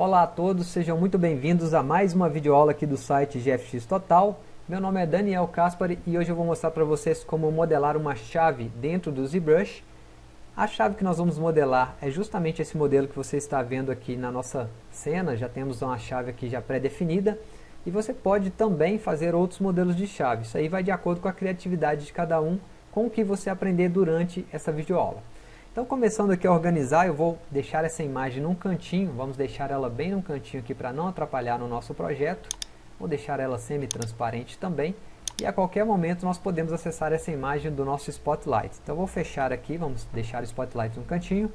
Olá a todos, sejam muito bem-vindos a mais uma videoaula aqui do site GFX Total. Meu nome é Daniel Caspari e hoje eu vou mostrar para vocês como modelar uma chave dentro do ZBrush. A chave que nós vamos modelar é justamente esse modelo que você está vendo aqui na nossa cena, já temos uma chave aqui já pré-definida. E você pode também fazer outros modelos de chave, isso aí vai de acordo com a criatividade de cada um, com o que você aprender durante essa videoaula. Então começando aqui a organizar, eu vou deixar essa imagem num cantinho, vamos deixar ela bem num cantinho aqui para não atrapalhar no nosso projeto. Vou deixar ela semi-transparente também, e a qualquer momento nós podemos acessar essa imagem do nosso Spotlight. Então vou fechar aqui, vamos deixar o Spotlight no cantinho,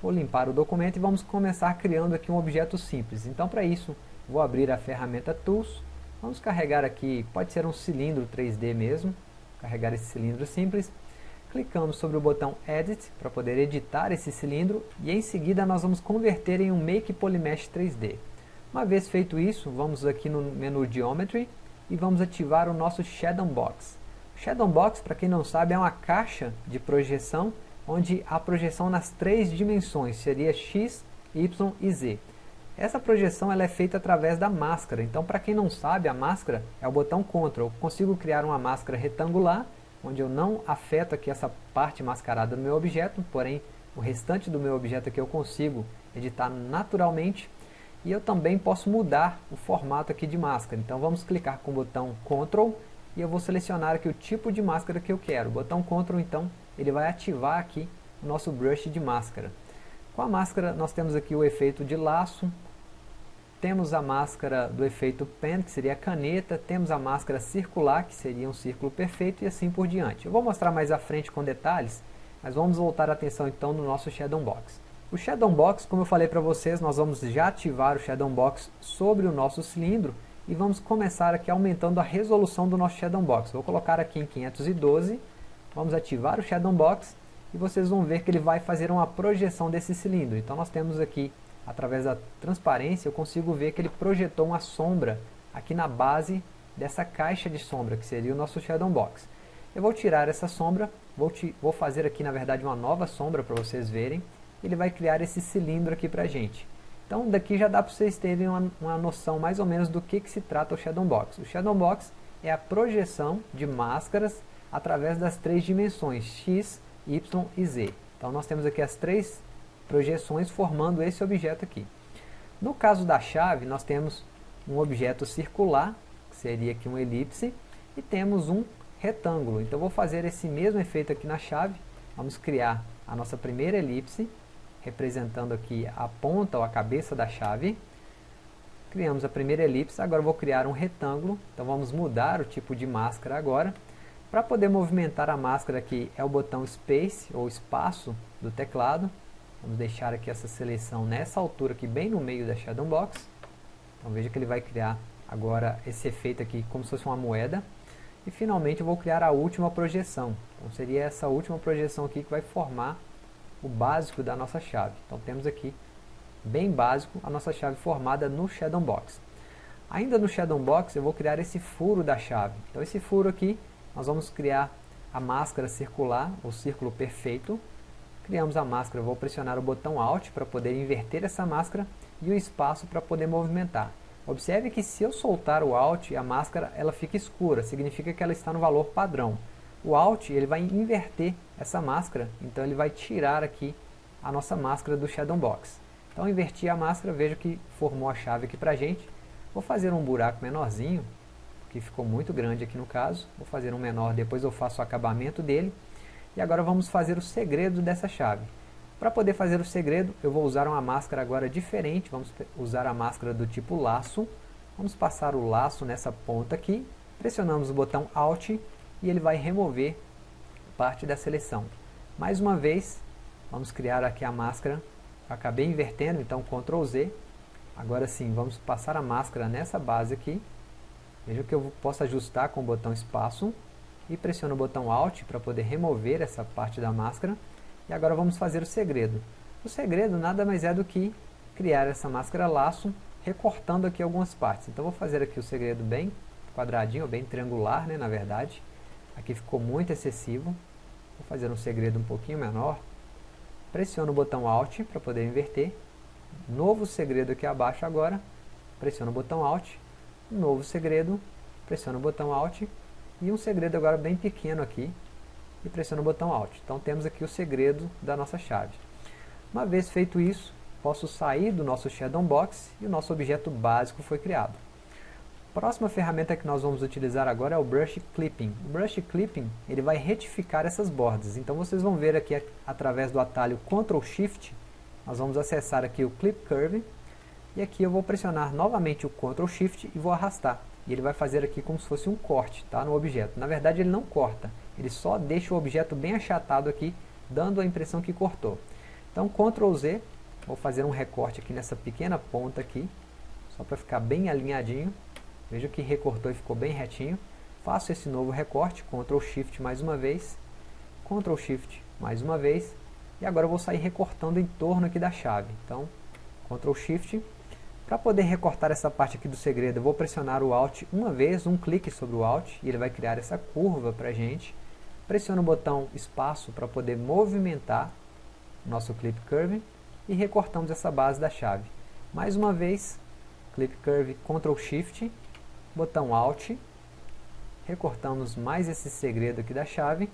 vou limpar o documento e vamos começar criando aqui um objeto simples. Então para isso, vou abrir a ferramenta Tools, vamos carregar aqui, pode ser um cilindro 3D mesmo, carregar esse cilindro simples, clicamos sobre o botão Edit para poder editar esse cilindro e em seguida nós vamos converter em um Make Polymesh 3D. Uma vez feito isso, vamos aqui no menu Geometry e vamos ativar o nosso Shadow Box. Shadow Box, para quem não sabe, é uma caixa de projeção onde a projeção nas três dimensões seria X, Y e Z. Essa projeção ela é feita através da máscara, então para quem não sabe, a máscara é o botão Ctrl. Eu consigo criar uma máscara retangular onde eu não afeto aqui essa parte mascarada do meu objeto, porém o restante do meu objeto aqui eu consigo editar naturalmente e eu também posso mudar o formato aqui de máscara. Então vamos clicar com o botão Ctrl e eu vou selecionar aqui o tipo de máscara que eu quero. O botão Ctrl então ele vai ativar aqui o nosso brush de máscara. Com a máscara nós temos aqui o efeito de laço, temos a máscara do efeito pen, que seria a caneta, temos a máscara circular, que seria um círculo perfeito, e assim por diante. Eu vou mostrar mais à frente com detalhes, mas vamos voltar a atenção então no nosso Shadow Box. O Shadow Box, como eu falei para vocês, nós vamos já ativar o Shadow Box sobre o nosso cilindro, e vamos começar aqui aumentando a resolução do nosso Shadow Box. Vou colocar aqui em 512, vamos ativar o Shadow Box, e vocês vão ver que ele vai fazer uma projeção desse cilindro. Então nós temos aqui através da transparência, eu consigo ver que ele projetou uma sombra aqui na base dessa caixa de sombra, que seria o nosso Shadow Box. Eu vou tirar essa sombra, vou, vou fazer aqui na verdade uma nova sombra para vocês verem, ele vai criar esse cilindro aqui para a gente. Então daqui já dá para vocês terem uma, uma noção mais ou menos do que, que se trata o Shadow Box. O Shadow Box é a projeção de máscaras através das três dimensões, X, Y e Z. Então nós temos aqui as três projeções formando esse objeto aqui. No caso da chave, nós temos um objeto circular, que seria aqui um elipse, e temos um retângulo. Então vou fazer esse mesmo efeito aqui na chave, vamos criar a nossa primeira elipse, representando aqui a ponta ou a cabeça da chave. Criamos a primeira elipse, agora vou criar um retângulo, então vamos mudar o tipo de máscara agora. Para poder movimentar a máscara aqui é o botão Space ou espaço do teclado, Vamos deixar aqui essa seleção nessa altura aqui, bem no meio da Shadow Box. Então veja que ele vai criar agora esse efeito aqui como se fosse uma moeda. E finalmente eu vou criar a última projeção. Então seria essa última projeção aqui que vai formar o básico da nossa chave. Então temos aqui, bem básico, a nossa chave formada no Shadow Box. Ainda no Shadow Box eu vou criar esse furo da chave. Então esse furo aqui, nós vamos criar a máscara circular, o círculo perfeito, Criamos a máscara, vou pressionar o botão Alt para poder inverter essa máscara e o espaço para poder movimentar. Observe que se eu soltar o Alt, a máscara ela fica escura, significa que ela está no valor padrão. O Alt ele vai inverter essa máscara, então ele vai tirar aqui a nossa máscara do Shadow Box. Então inverti a máscara, vejo que formou a chave aqui para a gente. Vou fazer um buraco menorzinho, que ficou muito grande aqui no caso. Vou fazer um menor, depois eu faço o acabamento dele. E agora vamos fazer o segredo dessa chave. Para poder fazer o segredo, eu vou usar uma máscara agora diferente. Vamos usar a máscara do tipo laço. Vamos passar o laço nessa ponta aqui. Pressionamos o botão Alt e ele vai remover parte da seleção. Mais uma vez, vamos criar aqui a máscara. acabei invertendo, então Ctrl Z. Agora sim, vamos passar a máscara nessa base aqui. Veja que eu posso ajustar com o botão espaço e pressiono o botão Alt para poder remover essa parte da máscara. E agora vamos fazer o segredo. O segredo nada mais é do que criar essa máscara laço, recortando aqui algumas partes. Então vou fazer aqui o segredo bem quadradinho, bem triangular, né, na verdade. Aqui ficou muito excessivo. Vou fazer um segredo um pouquinho menor. Pressiono o botão Alt para poder inverter. novo segredo aqui abaixo agora, pressiona o botão Alt, novo segredo, pressiona o botão Alt, e um segredo agora bem pequeno aqui, e pressiona o botão Alt. Então temos aqui o segredo da nossa chave. Uma vez feito isso, posso sair do nosso Shadow Box e o nosso objeto básico foi criado. A próxima ferramenta que nós vamos utilizar agora é o Brush Clipping. O Brush Clipping ele vai retificar essas bordas. Então vocês vão ver aqui através do atalho Ctrl Shift, nós vamos acessar aqui o Clip Curve, e aqui eu vou pressionar novamente o Ctrl Shift e vou arrastar. E ele vai fazer aqui como se fosse um corte tá, no objeto. Na verdade ele não corta, ele só deixa o objeto bem achatado aqui, dando a impressão que cortou. Então Ctrl Z, vou fazer um recorte aqui nessa pequena ponta aqui, só para ficar bem alinhadinho. Veja que recortou e ficou bem retinho. Faço esse novo recorte, Ctrl Shift mais uma vez, Ctrl Shift mais uma vez, e agora eu vou sair recortando em torno aqui da chave. Então, Ctrl Shift. Para poder recortar essa parte aqui do segredo, eu vou pressionar o Alt uma vez, um clique sobre o Alt, e ele vai criar essa curva para a gente. Pressiono o botão espaço para poder movimentar nosso Clip Curve e recortamos essa base da chave. Mais uma vez, Clip Curve, Ctrl Shift, botão Alt, recortamos mais esse segredo aqui da chave,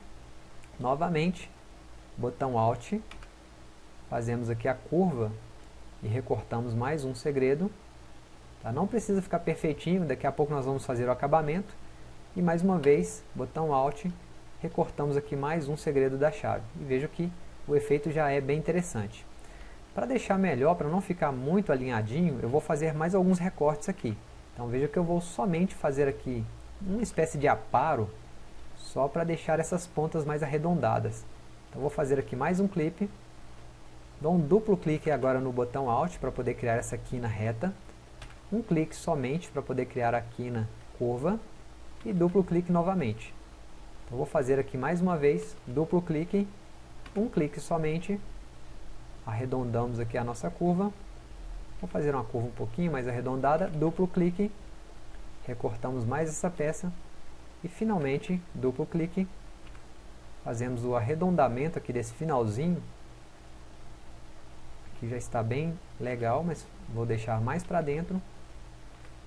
novamente, botão Alt, fazemos aqui a curva e recortamos mais um segredo, tá? não precisa ficar perfeitinho, daqui a pouco nós vamos fazer o acabamento, e mais uma vez, botão Alt, recortamos aqui mais um segredo da chave, e veja que o efeito já é bem interessante. Para deixar melhor, para não ficar muito alinhadinho, eu vou fazer mais alguns recortes aqui. Então veja que eu vou somente fazer aqui uma espécie de aparo, só para deixar essas pontas mais arredondadas. Então vou fazer aqui mais um clipe, dou um duplo clique agora no botão Alt para poder criar essa quina reta, um clique somente para poder criar a quina curva, e duplo clique novamente. Então vou fazer aqui mais uma vez, duplo clique, um clique somente, arredondamos aqui a nossa curva, vou fazer uma curva um pouquinho mais arredondada, duplo clique, recortamos mais essa peça, e finalmente, duplo clique, fazemos o arredondamento aqui desse finalzinho, aqui já está bem legal, mas vou deixar mais para dentro,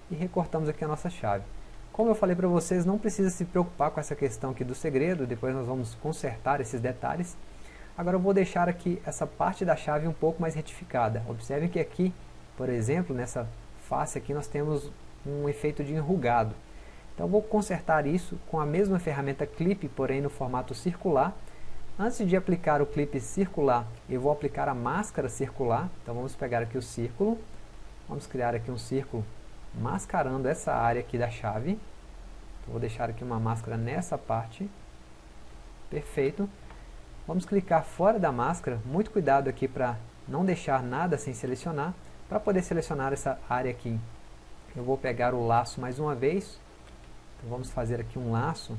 e recortamos aqui a nossa chave. Como eu falei para vocês, não precisa se preocupar com essa questão aqui do segredo, depois nós vamos consertar esses detalhes. Agora eu vou deixar aqui essa parte da chave um pouco mais retificada. Observem que aqui, por exemplo, nessa face aqui nós temos um efeito de enrugado. Então vou consertar isso com a mesma ferramenta Clip, porém no formato circular. Antes de aplicar o clipe circular, eu vou aplicar a máscara circular. Então vamos pegar aqui o círculo, vamos criar aqui um círculo mascarando essa área aqui da chave. Então, vou deixar aqui uma máscara nessa parte. Perfeito. Vamos clicar fora da máscara, muito cuidado aqui para não deixar nada sem selecionar. Para poder selecionar essa área aqui, eu vou pegar o laço mais uma vez. Então vamos fazer aqui um laço.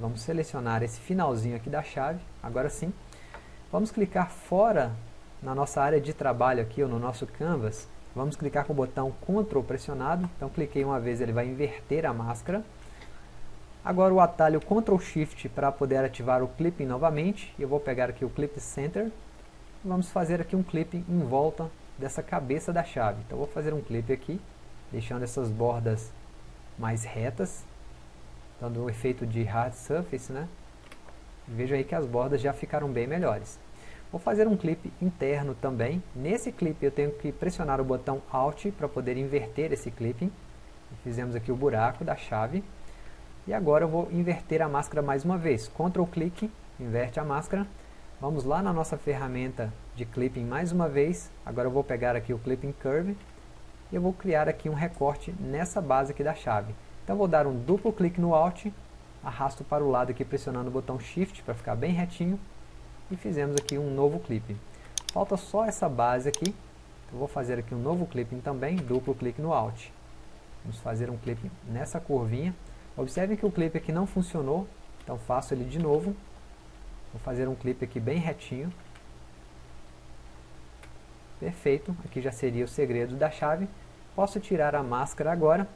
Vamos selecionar esse finalzinho aqui da chave, agora sim. Vamos clicar fora na nossa área de trabalho aqui, ou no nosso canvas, Vamos clicar com o botão Ctrl pressionado. Então cliquei uma vez, ele vai inverter a máscara. Agora o atalho Ctrl Shift para poder ativar o clipping novamente. Eu vou pegar aqui o Clip Center. Vamos fazer aqui um clipping em volta dessa cabeça da chave. Então vou fazer um clipe aqui, deixando essas bordas mais retas, dando um efeito de hard surface, né? Veja aí que as bordas já ficaram bem melhores. Vou fazer um clipe interno também. Nesse clipe eu tenho que pressionar o botão Alt para poder inverter esse clipping. Fizemos aqui o buraco da chave. E agora eu vou inverter a máscara mais uma vez. Ctrl clique, inverte a máscara. Vamos lá na nossa ferramenta de clipping mais uma vez. Agora eu vou pegar aqui o Clipping Curve. E eu vou criar aqui um recorte nessa base aqui da chave. Então vou dar um duplo clique no Alt. Arrasto para o lado aqui pressionando o botão Shift para ficar bem retinho e fizemos aqui um novo clipe. Falta só essa base aqui, eu vou fazer aqui um novo clipping também, duplo clique no Alt. Vamos fazer um clipe nessa curvinha. Observe que o clipe aqui não funcionou, então faço ele de novo. Vou fazer um clipe aqui bem retinho. Perfeito, aqui já seria o segredo da chave. Posso tirar a máscara agora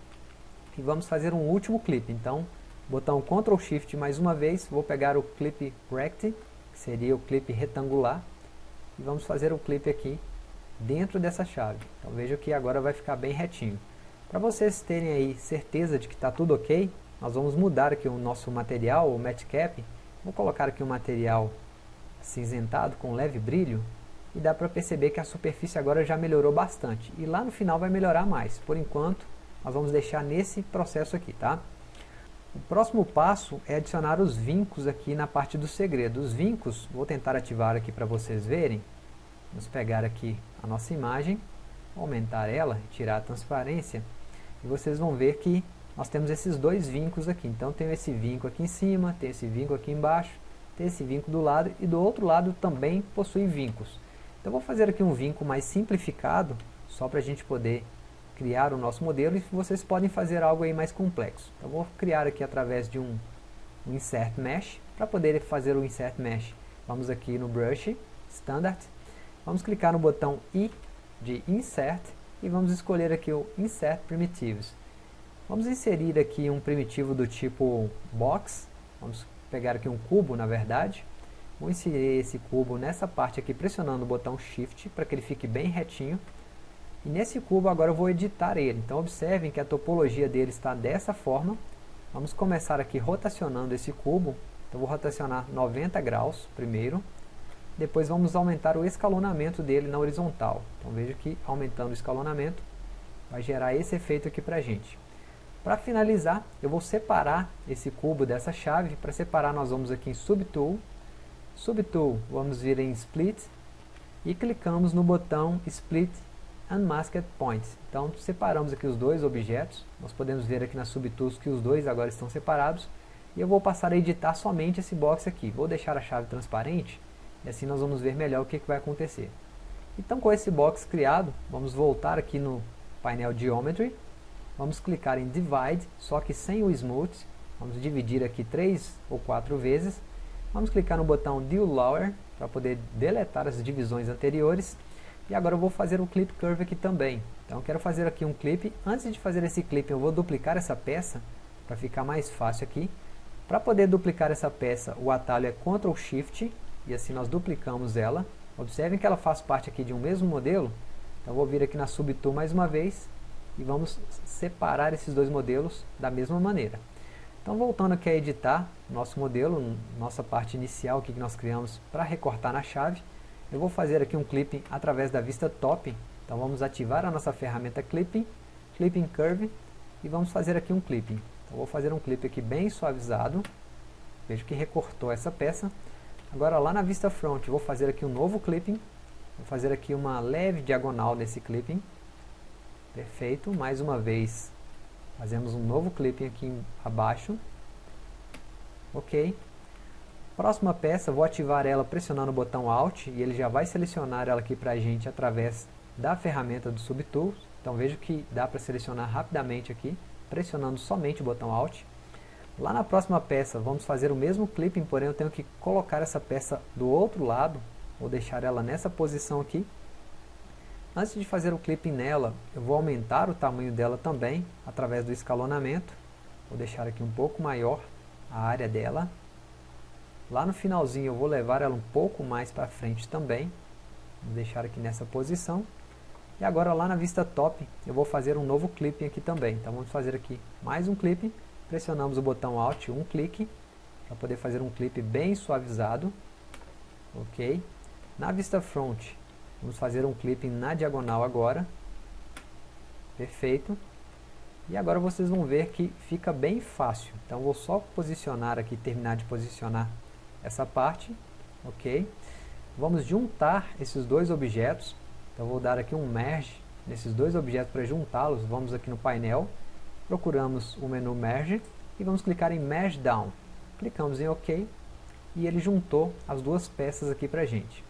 e vamos fazer um último clipe. Então, botão Ctrl Shift mais uma vez, vou pegar o clipe Rect seria o clipe retangular. E vamos fazer o clipe aqui dentro dessa chave. Então veja que agora vai ficar bem retinho. Para vocês terem aí certeza de que está tudo ok, nós vamos mudar aqui o nosso material, o matte cap. Vou colocar aqui um material cinzentado com leve brilho e dá para perceber que a superfície agora já melhorou bastante. E lá no final vai melhorar mais. Por enquanto, nós vamos deixar nesse processo aqui, tá? O próximo passo é adicionar os vincos aqui na parte do segredo. Os vincos, vou tentar ativar aqui para vocês verem. Vamos pegar aqui a nossa imagem, aumentar ela, tirar a transparência, e vocês vão ver que nós temos esses dois vincos aqui. Então tem esse vinco aqui em cima, tem esse vinco aqui embaixo, tem esse vinco do lado, e do outro lado também possui vincos. Então vou fazer aqui um vinco mais simplificado, só para a gente poder criar o nosso modelo, e vocês podem fazer algo aí mais complexo. Então vou criar aqui através de um, um Insert Mesh, para poder fazer o Insert Mesh, vamos aqui no Brush, Standard, vamos clicar no botão I de Insert, e vamos escolher aqui o Insert Primitives. Vamos inserir aqui um primitivo do tipo Box, vamos pegar aqui um cubo na verdade, Vou inserir esse cubo nessa parte aqui, pressionando o botão Shift, para que ele fique bem retinho. E nesse cubo agora eu vou editar ele. Então observem que a topologia dele está dessa forma. Vamos começar aqui rotacionando esse cubo. Então vou rotacionar 90 graus primeiro. Depois vamos aumentar o escalonamento dele na horizontal. Então veja que aumentando o escalonamento vai gerar esse efeito aqui para gente. Para finalizar, eu vou separar esse cubo dessa chave. Para separar nós vamos aqui em Subtool, Subtool, vamos vir em Split e clicamos no botão Split Unmasked Points. Então separamos aqui os dois objetos, nós podemos ver aqui nas Subtools que os dois agora estão separados e eu vou passar a editar somente esse box aqui. Vou deixar a chave transparente e assim nós vamos ver melhor o que, que vai acontecer. Então com esse box criado, vamos voltar aqui no painel Geometry, vamos clicar em Divide, só que sem o Smooth, vamos dividir aqui três ou quatro vezes Vamos clicar no botão Deal Lower para poder deletar as divisões anteriores. E agora eu vou fazer o Clip Curve aqui também. Então eu quero fazer aqui um clipe. Antes de fazer esse clipe eu vou duplicar essa peça para ficar mais fácil aqui. Para poder duplicar essa peça o atalho é Ctrl Shift e assim nós duplicamos ela. Observem que ela faz parte aqui de um mesmo modelo. Então eu vou vir aqui na Subtool mais uma vez e vamos separar esses dois modelos da mesma maneira. Então voltando aqui a editar nosso modelo, nossa parte inicial que nós criamos para recortar na chave, eu vou fazer aqui um clipping através da vista top, então vamos ativar a nossa ferramenta Clipping, Clipping Curve, e vamos fazer aqui um clipping. Então vou fazer um clipe aqui bem suavizado, vejo que recortou essa peça. Agora lá na vista front vou fazer aqui um novo clipping, vou fazer aqui uma leve diagonal nesse clipping, perfeito, mais uma vez Fazemos um novo clipping aqui abaixo. Ok. Próxima peça, vou ativar ela pressionando o botão Alt e ele já vai selecionar ela aqui para a gente através da ferramenta do Subtools. Então veja que dá para selecionar rapidamente aqui, pressionando somente o botão Alt. Lá na próxima peça, vamos fazer o mesmo clipping, porém eu tenho que colocar essa peça do outro lado, vou deixar ela nessa posição aqui, Antes de fazer o clipping nela, eu vou aumentar o tamanho dela também, através do escalonamento. Vou deixar aqui um pouco maior a área dela. Lá no finalzinho eu vou levar ela um pouco mais para frente também. Vou deixar aqui nessa posição. E agora lá na vista top, eu vou fazer um novo clipping aqui também. Então vamos fazer aqui mais um clipping. Pressionamos o botão Alt, um clique, para poder fazer um clipe bem suavizado. Ok. Na vista front, Vamos fazer um clipping na diagonal agora. Perfeito. E agora vocês vão ver que fica bem fácil. Então vou só posicionar aqui, terminar de posicionar essa parte. Ok. Vamos juntar esses dois objetos. Então vou dar aqui um merge nesses dois objetos para juntá-los. Vamos aqui no painel, procuramos o menu merge e vamos clicar em merge down. Clicamos em OK e ele juntou as duas peças aqui para a gente.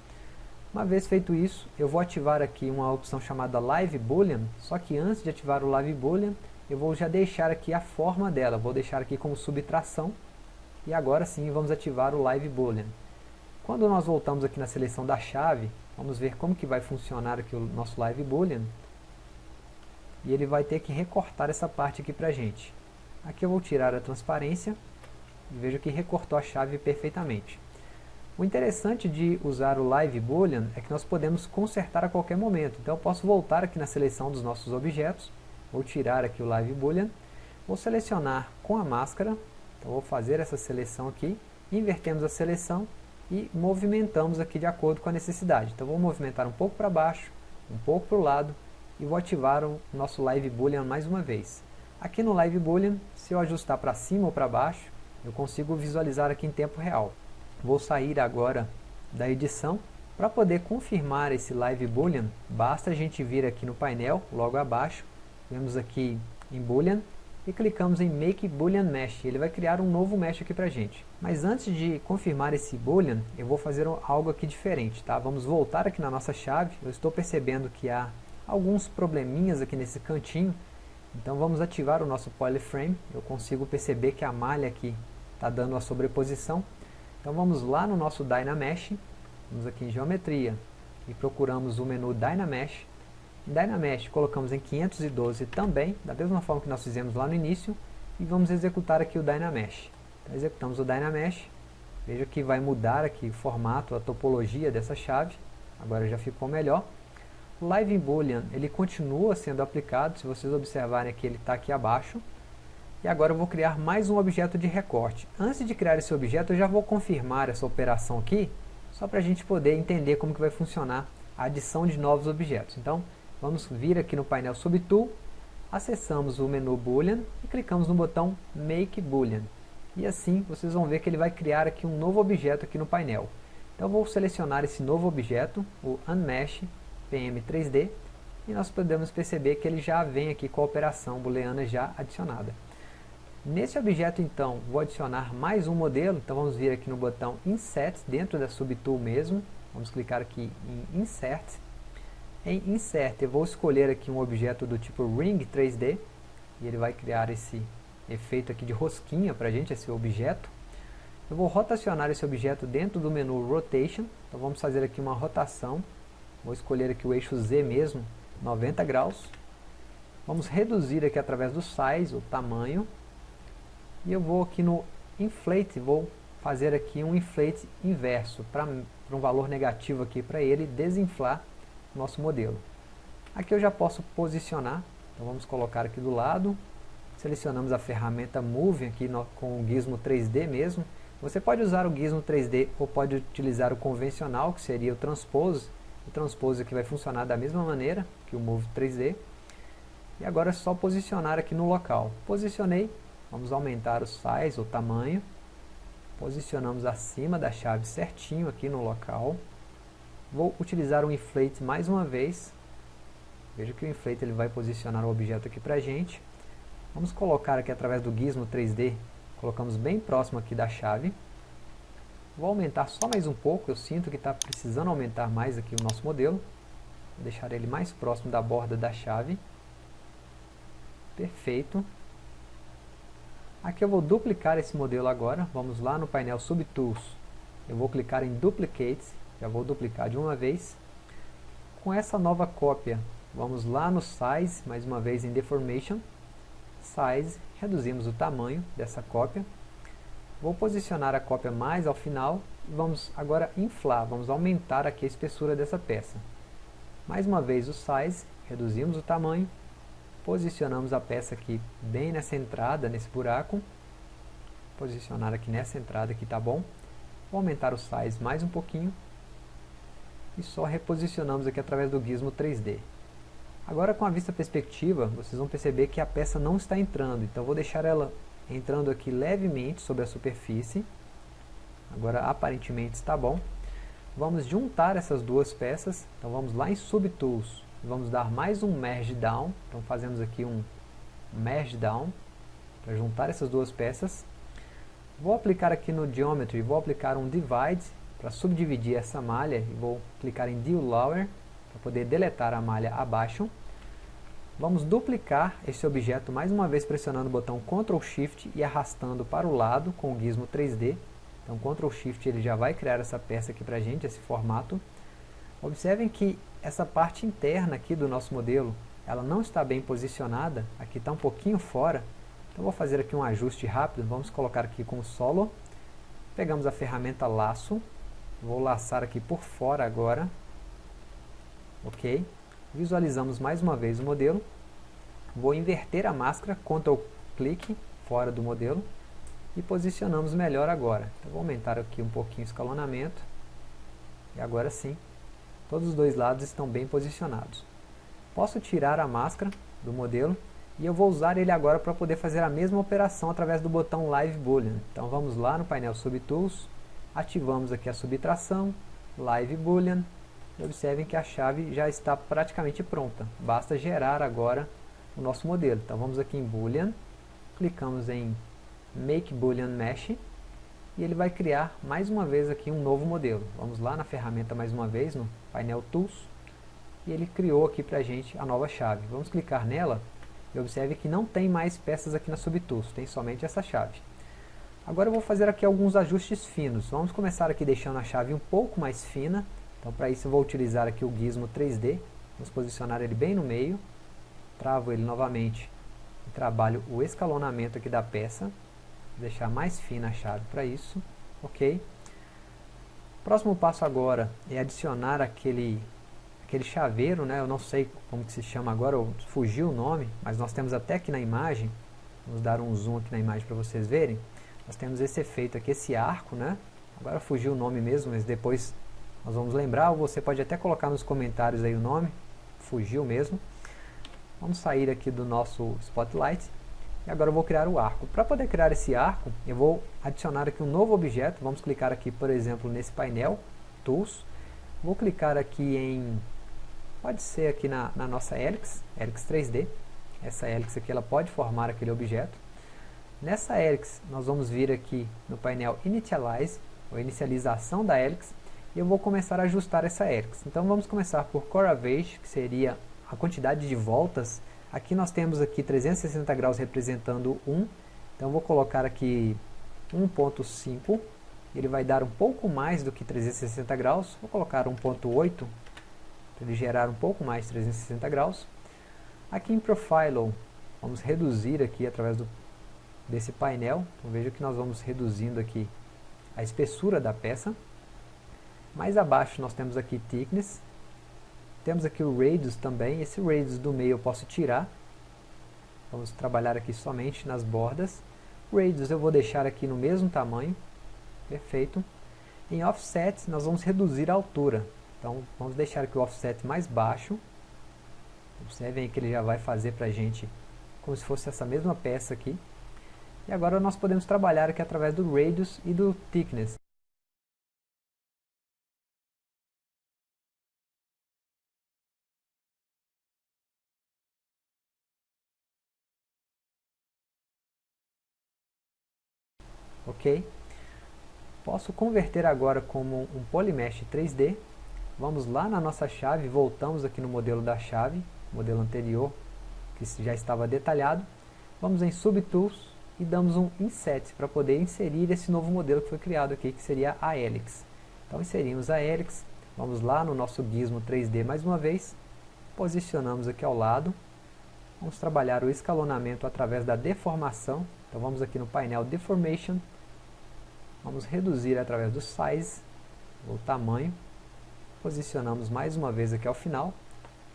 Uma vez feito isso, eu vou ativar aqui uma opção chamada Live Boolean, só que antes de ativar o Live Boolean, eu vou já deixar aqui a forma dela, vou deixar aqui como subtração, e agora sim vamos ativar o Live Boolean. Quando nós voltamos aqui na seleção da chave, vamos ver como que vai funcionar aqui o nosso Live Boolean, e ele vai ter que recortar essa parte aqui para a gente. Aqui eu vou tirar a transparência, e vejo que recortou a chave perfeitamente. O interessante de usar o Live Boolean é que nós podemos consertar a qualquer momento. Então eu posso voltar aqui na seleção dos nossos objetos, vou tirar aqui o Live Boolean, vou selecionar com a máscara, então vou fazer essa seleção aqui, invertemos a seleção e movimentamos aqui de acordo com a necessidade. Então vou movimentar um pouco para baixo, um pouco para o lado e vou ativar o nosso Live Boolean mais uma vez. Aqui no Live Boolean, se eu ajustar para cima ou para baixo, eu consigo visualizar aqui em tempo real. Vou sair agora da edição. Para poder confirmar esse Live Boolean, basta a gente vir aqui no painel, logo abaixo, vemos aqui em Boolean, e clicamos em Make Boolean Mesh. Ele vai criar um novo mesh aqui para gente. Mas antes de confirmar esse Boolean, eu vou fazer algo aqui diferente. Tá? Vamos voltar aqui na nossa chave. Eu estou percebendo que há alguns probleminhas aqui nesse cantinho. Então vamos ativar o nosso Polyframe. Eu consigo perceber que a malha aqui está dando a sobreposição. Então vamos lá no nosso Dynamesh, vamos aqui em Geometria e procuramos o menu Dynamesh. Dynamesh colocamos em 512 também, da mesma forma que nós fizemos lá no início, e vamos executar aqui o Dynamesh. Então executamos o Dynamesh, veja que vai mudar aqui o formato, a topologia dessa chave, agora já ficou melhor. O Live Boolean, ele continua sendo aplicado, se vocês observarem aqui, ele está aqui abaixo, e agora eu vou criar mais um objeto de recorte. Antes de criar esse objeto, eu já vou confirmar essa operação aqui, só para a gente poder entender como que vai funcionar a adição de novos objetos. Então, vamos vir aqui no painel Subtool, acessamos o menu Boolean e clicamos no botão Make Boolean. E assim, vocês vão ver que ele vai criar aqui um novo objeto aqui no painel. Então, vou selecionar esse novo objeto, o Unmesh PM3D, e nós podemos perceber que ele já vem aqui com a operação booleana já adicionada. Nesse objeto, então, vou adicionar mais um modelo. Então, vamos vir aqui no botão Insert, dentro da Subtool mesmo. Vamos clicar aqui em Insert. Em Insert, eu vou escolher aqui um objeto do tipo Ring 3D. E ele vai criar esse efeito aqui de rosquinha para a gente, esse objeto. Eu vou rotacionar esse objeto dentro do menu Rotation. Então, vamos fazer aqui uma rotação. Vou escolher aqui o eixo Z mesmo, 90 graus. Vamos reduzir aqui através do Size, o tamanho e eu vou aqui no inflate, vou fazer aqui um inflate inverso, para um valor negativo aqui para ele desinflar nosso modelo. Aqui eu já posso posicionar, então vamos colocar aqui do lado, selecionamos a ferramenta Move aqui no, com o gizmo 3D mesmo. Você pode usar o gizmo 3D ou pode utilizar o convencional, que seria o Transpose. O Transpose aqui vai funcionar da mesma maneira que o Move 3D. E agora é só posicionar aqui no local. Posicionei, Vamos aumentar o size, o tamanho. Posicionamos acima da chave certinho aqui no local. Vou utilizar o inflate mais uma vez. Veja que o inflate ele vai posicionar o objeto aqui para a gente. Vamos colocar aqui através do gizmo 3D, colocamos bem próximo aqui da chave. Vou aumentar só mais um pouco, eu sinto que está precisando aumentar mais aqui o nosso modelo. Vou deixar ele mais próximo da borda da chave. Perfeito. Aqui eu vou duplicar esse modelo agora, vamos lá no painel Subtools, eu vou clicar em Duplicate, já vou duplicar de uma vez. Com essa nova cópia, vamos lá no Size, mais uma vez em Deformation, Size, reduzimos o tamanho dessa cópia. Vou posicionar a cópia mais ao final e vamos agora inflar, vamos aumentar aqui a espessura dessa peça. Mais uma vez o Size, reduzimos o tamanho, Posicionamos a peça aqui bem nessa entrada, nesse buraco. Posicionar aqui nessa entrada aqui tá bom. Vou aumentar o size mais um pouquinho. E só reposicionamos aqui através do gizmo 3D. Agora com a vista perspectiva, vocês vão perceber que a peça não está entrando. Então vou deixar ela entrando aqui levemente sobre a superfície. Agora aparentemente está bom. Vamos juntar essas duas peças. Então vamos lá em Subtools, Vamos dar mais um Merge Down. Então fazemos aqui um Merge Down para juntar essas duas peças. Vou aplicar aqui no Geometry, vou aplicar um Divide para subdividir essa malha vou clicar em Deal Lower para poder deletar a malha abaixo. Vamos duplicar esse objeto mais uma vez pressionando o botão Ctrl Shift e arrastando para o lado com o gizmo 3D. Então Ctrl Shift ele já vai criar essa peça aqui para a gente, esse formato. Observem que essa parte interna aqui do nosso modelo, ela não está bem posicionada, aqui está um pouquinho fora, então vou fazer aqui um ajuste rápido, vamos colocar aqui com o solo, pegamos a ferramenta laço, Vou laçar aqui por fora agora. Ok. Visualizamos mais uma vez o modelo. Vou inverter a máscara, Ctrl clique fora do modelo e posicionamos melhor agora. Então, vou aumentar aqui um pouquinho o escalonamento e agora sim, todos os dois lados estão bem posicionados. Posso tirar a máscara do modelo e eu vou usar ele agora para poder fazer a mesma operação através do botão Live Boolean. Então vamos lá no painel Subtools, ativamos aqui a subtração, Live Boolean, observem que a chave já está praticamente pronta. Basta gerar agora o nosso modelo. Então vamos aqui em Boolean, clicamos em Make Boolean Mesh e ele vai criar mais uma vez aqui um novo modelo. Vamos lá na ferramenta mais uma vez, no painel Tools, e ele criou aqui para a gente a nova chave. Vamos clicar nela e observe que não tem mais peças aqui na Subtools, tem somente essa chave. Agora eu vou fazer aqui alguns ajustes finos. Vamos começar aqui deixando a chave um pouco mais fina. Então para isso eu vou utilizar aqui o gizmo 3D. Vamos posicionar ele bem no meio. Travo ele novamente e trabalho o escalonamento aqui da peça. Vou deixar mais fina a chave para isso. Ok. Próximo passo agora é adicionar aquele, aquele chaveiro, né? eu não sei como que se chama agora, fugiu o nome, mas nós temos até aqui na imagem, vamos dar um zoom aqui na imagem para vocês verem, nós temos esse efeito aqui, esse arco, né? agora fugiu o nome mesmo, mas depois nós vamos lembrar, ou você pode até colocar nos comentários aí o nome, fugiu mesmo. Vamos sair aqui do nosso Spotlight e agora eu vou criar o arco. Para poder criar esse arco, eu vou adicionar aqui um novo objeto. Vamos clicar aqui, por exemplo, nesse painel, Tools. Vou clicar aqui em, pode ser aqui na, na nossa Helix, Helix 3D. Essa Helix aqui ela pode formar aquele objeto. Nessa Helix, nós vamos vir aqui no painel Initialize, ou inicialização da Helix, e eu vou começar a ajustar essa Helix. Então vamos começar por Coravage, que seria a quantidade de voltas Aqui nós temos aqui 360 graus representando 1. Então vou colocar aqui 1.5. Ele vai dar um pouco mais do que 360 graus. Vou colocar 1.8 para ele gerar um pouco mais de 360 graus. Aqui em Profile, vamos reduzir aqui através do, desse painel. Então veja que nós vamos reduzindo aqui a espessura da peça. Mais abaixo nós temos aqui Thickness, temos aqui o radius também, esse radius do meio eu posso tirar. Vamos trabalhar aqui somente nas bordas. Radius eu vou deixar aqui no mesmo tamanho, perfeito. Em offset nós vamos reduzir a altura, então vamos deixar aqui o offset mais baixo. Observem que ele já vai fazer para a gente como se fosse essa mesma peça aqui. E agora nós podemos trabalhar aqui através do radius e do thickness. ok? Posso converter agora como um Polymesh 3D. Vamos lá na nossa chave, voltamos aqui no modelo da chave, modelo anterior, que já estava detalhado. Vamos em Subtools e damos um Inset para poder inserir esse novo modelo que foi criado aqui, que seria a Helix. Então inserimos a Helix, vamos lá no nosso gizmo 3D mais uma vez, posicionamos aqui ao lado, vamos trabalhar o escalonamento através da deformação, então vamos aqui no painel Deformation, Vamos reduzir através do size, o tamanho. Posicionamos mais uma vez aqui ao final.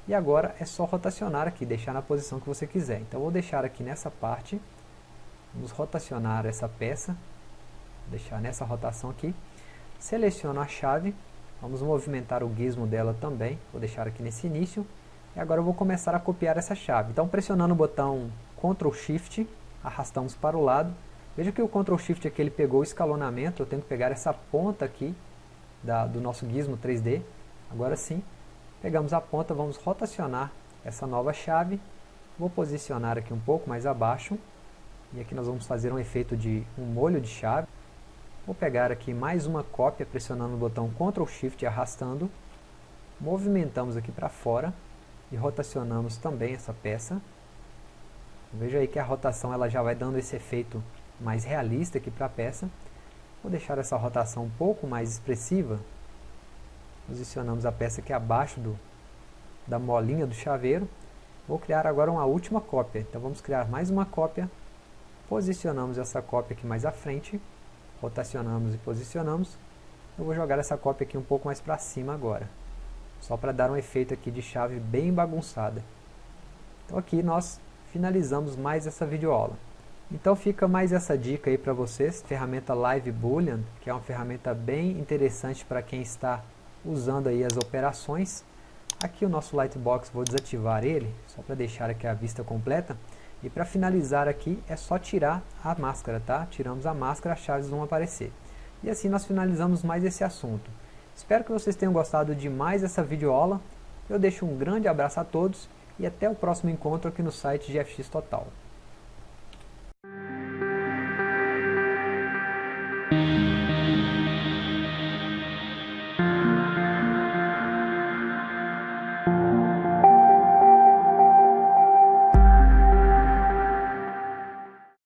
E agora é só rotacionar aqui, deixar na posição que você quiser. Então vou deixar aqui nessa parte. Vamos rotacionar essa peça. Deixar nessa rotação aqui. Seleciono a chave. Vamos movimentar o gizmo dela também. Vou deixar aqui nesse início. E agora eu vou começar a copiar essa chave. Então pressionando o botão Ctrl Shift, arrastamos para o lado Veja que o Ctrl Shift aqui ele pegou o escalonamento, eu tenho que pegar essa ponta aqui da, do nosso gizmo 3D. Agora sim, pegamos a ponta, vamos rotacionar essa nova chave. Vou posicionar aqui um pouco mais abaixo. E aqui nós vamos fazer um efeito de um molho de chave. Vou pegar aqui mais uma cópia pressionando o botão Ctrl Shift e arrastando. Movimentamos aqui para fora e rotacionamos também essa peça. Veja aí que a rotação ela já vai dando esse efeito mais realista aqui para a peça. Vou deixar essa rotação um pouco mais expressiva. Posicionamos a peça aqui abaixo do, da molinha do chaveiro. Vou criar agora uma última cópia. Então vamos criar mais uma cópia. Posicionamos essa cópia aqui mais à frente. Rotacionamos e posicionamos. Eu vou jogar essa cópia aqui um pouco mais para cima agora. Só para dar um efeito aqui de chave bem bagunçada. Então aqui nós finalizamos mais essa videoaula. Então fica mais essa dica aí para vocês, ferramenta Live Boolean, que é uma ferramenta bem interessante para quem está usando aí as operações. Aqui o nosso Lightbox, vou desativar ele, só para deixar aqui a vista completa. E para finalizar aqui, é só tirar a máscara, tá? Tiramos a máscara, as chaves vão aparecer. E assim nós finalizamos mais esse assunto. Espero que vocês tenham gostado de mais essa videoaula. Eu deixo um grande abraço a todos e até o próximo encontro aqui no site GFX Total.